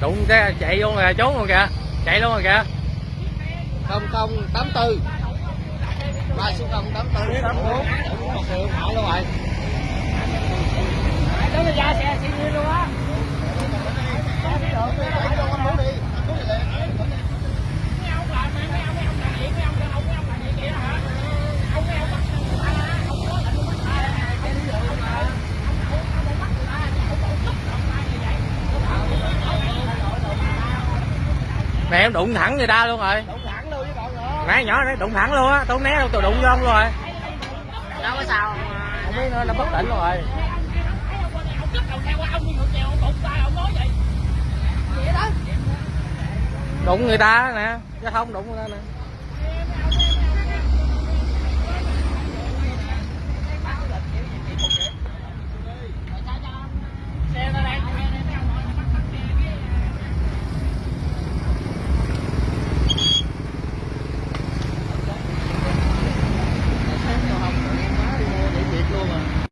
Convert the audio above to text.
đụng xe chạy luôn rồi trốn luôn kìa chạy luôn rồi kìa. Không không tám tư. Ba số không tám tư. Tám bốn. Một đường hại luôn rồi đó là ra xe xe luôn á. Mẹ em đụng thẳng người ta luôn rồi. Đụng thẳng luôn với bọn nữa. Nãy nhỏ đấy đụng thẳng luôn á tôi không né đâu tôi đụng vô ông luôn rồi. Đâu có sao. Không biết nữa nó bất tỉnh luôn rồi. Đụng người ta nè giao thông đụng người ta nè